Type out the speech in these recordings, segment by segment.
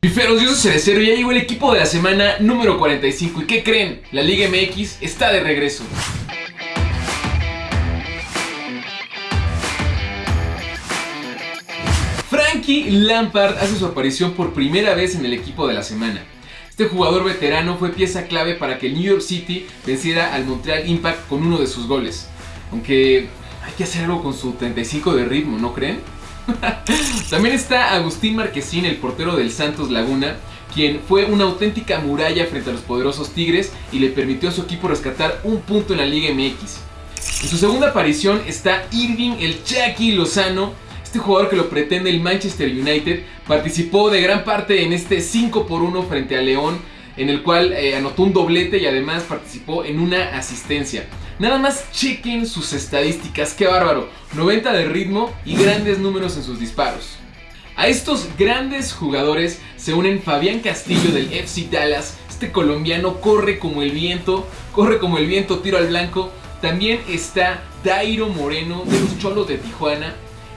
Piferos, yo soy Cerecero y ya llegó el equipo de la semana número 45 ¿Y qué creen? La Liga MX está de regreso Frankie Lampard hace su aparición por primera vez en el equipo de la semana este jugador veterano fue pieza clave para que el New York City venciera al Montreal Impact con uno de sus goles. Aunque hay que hacer algo con su 35 de ritmo, ¿no creen? También está Agustín Marquesín, el portero del Santos Laguna, quien fue una auténtica muralla frente a los poderosos Tigres y le permitió a su equipo rescatar un punto en la Liga MX. En su segunda aparición está Irving el Chucky Lozano, este jugador que lo pretende el Manchester United, participó de gran parte en este 5 por 1 frente a León, en el cual eh, anotó un doblete y además participó en una asistencia. Nada más chequen sus estadísticas, qué bárbaro. 90 de ritmo y grandes números en sus disparos. A estos grandes jugadores se unen Fabián Castillo del FC Dallas. Este colombiano corre como el viento, corre como el viento, tiro al blanco. También está Dairo Moreno de los Cholos de Tijuana.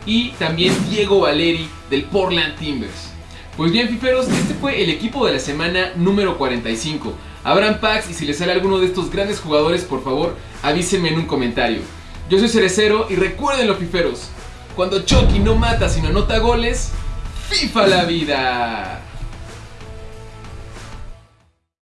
Y también Diego Valeri del Portland Timbers. Pues bien, fiferos, este fue el equipo de la semana número 45. Abran packs y si les sale alguno de estos grandes jugadores, por favor, avísenme en un comentario. Yo soy Cerecero y recuerden fiferos, cuando Chucky no mata sino anota goles, FIFA la vida.